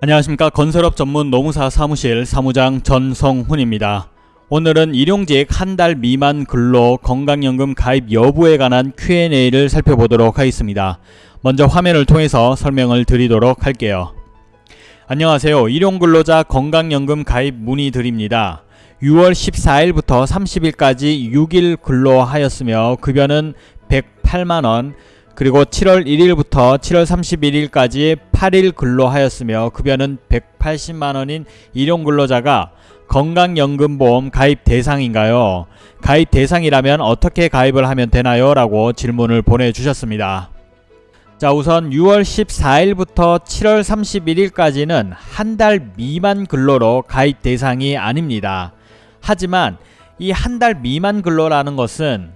안녕하십니까 건설업 전문 노무사 사무실 사무장 전성훈입니다. 오늘은 일용직 한 달 미만 근로 건강연금 가입 여부에 관한 Q&A를 살펴보도록 하겠습니다. 먼저 화면을 통해서 설명을 드리도록 할게요. 안녕하세요. 일용근로자 건강연금 가입 문의 드립니다. 6월 14일부터 30일까지 6일 근로하였으며 급여는 108만원 그리고 7월 1일부터 7월 31일까지 8일 근로하였으며 급여는 180만원인 일용근로자가 건강연금보험 가입 대상인가요? 가입 대상이라면 어떻게 가입을 하면 되나요? 라고 질문을 보내주셨습니다. 자 우선 6월 14일부터 7월 31일까지는 한 달 미만 근로로 가입 대상이 아닙니다. 하지만 이 한 달 미만 근로라는 것은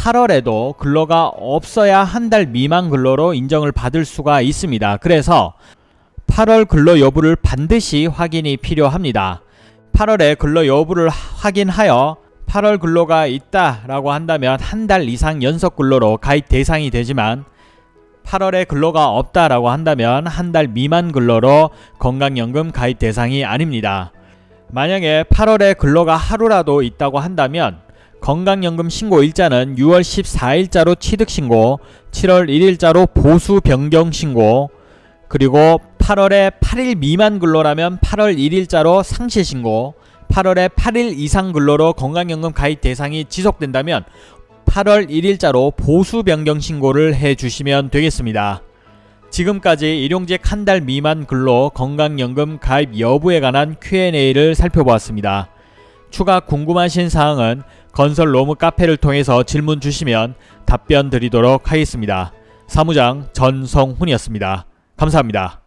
8월에도 근로가 없어야 한 달 미만 근로로 인정을 받을 수가 있습니다. 그래서 8월 근로 여부를 반드시 확인이 필요합니다. 8월에 근로 여부를 확인하여 8월 근로가 있다라고 한다면 한 달 이상 연속 근로로 가입 대상이 되지만 8월에 근로가 없다라고 한다면 한 달 미만 근로로 건강연금 가입 대상이 아닙니다. 만약에 8월에 근로가 하루라도 있다고 한다면 건강연금 신고 일자는 6월 14일자로 취득신고, 7월 1일자로 보수 변경 신고, 그리고 8월에 8일 미만 근로라면 8월 1일자로 상실 신고, 8월에 8일 이상 근로로 건강연금 가입 대상이 지속된다면 8월 1일자로 보수 변경 신고를 해 주시면 되겠습니다. 지금까지 일용직 한 달 미만 근로 건강연금 가입 여부에 관한 Q&A를 살펴보았습니다. 추가 궁금하신 사항은 건설 로무 카페를 통해서 질문 주시면 답변 드리도록 하겠습니다. 사무장 전성훈이었습니다. 감사합니다.